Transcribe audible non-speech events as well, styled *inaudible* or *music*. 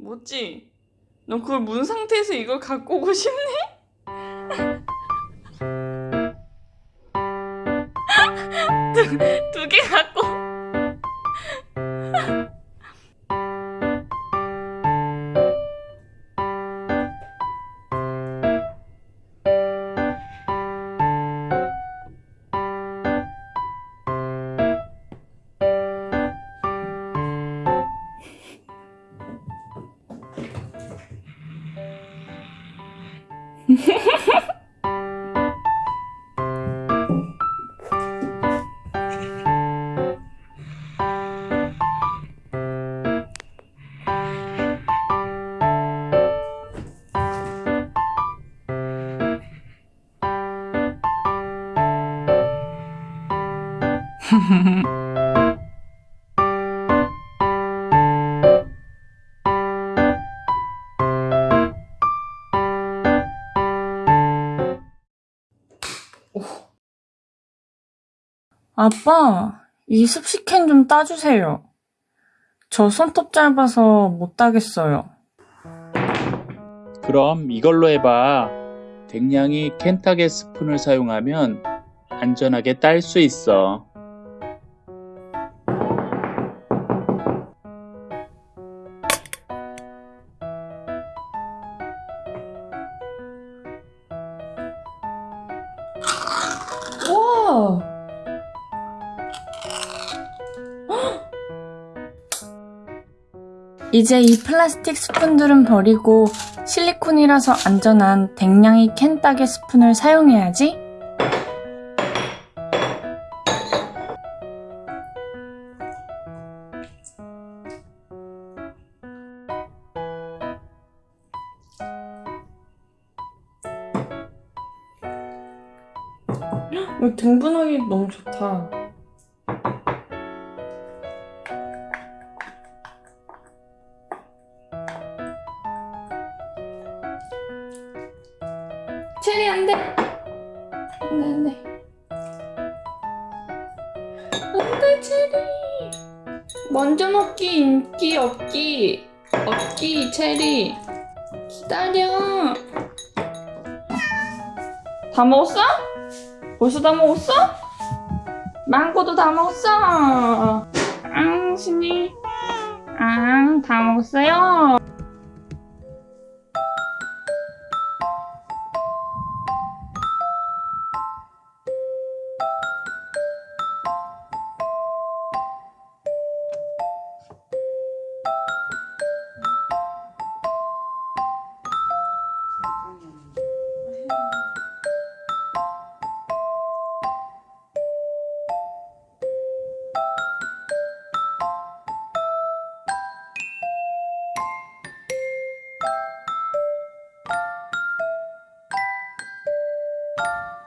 뭐지? 너 그걸 문 상태에서 이걸 갖고 오고 싶네? *laughs* 두개 갖고 *laughs* 아빠, 이 습식캔 좀 따주세요. 저 손톱 짧아서 못 따겠어요. 그럼 이걸로 해봐. 댕냥이 켄타게 스푼을 사용하면 안전하게 딸 수 있어. 와! *gasps* 이제 이 플라스틱 스푼들은 버리고 실리콘이라서 안전한 댕냥이 캔 따개 스푼을 사용해야지. 이거 등분하기 너무 좋다. 체리 안 돼. 안 돼, 안 돼. 안 돼, 체리. 먼저 먹기, 인기 없기. 없기, 체리. 기다려. 다 먹었어? 벌써 다 먹었어? 망고도 다 먹었어. 앙, 신이. 앙, 다 먹었어요. you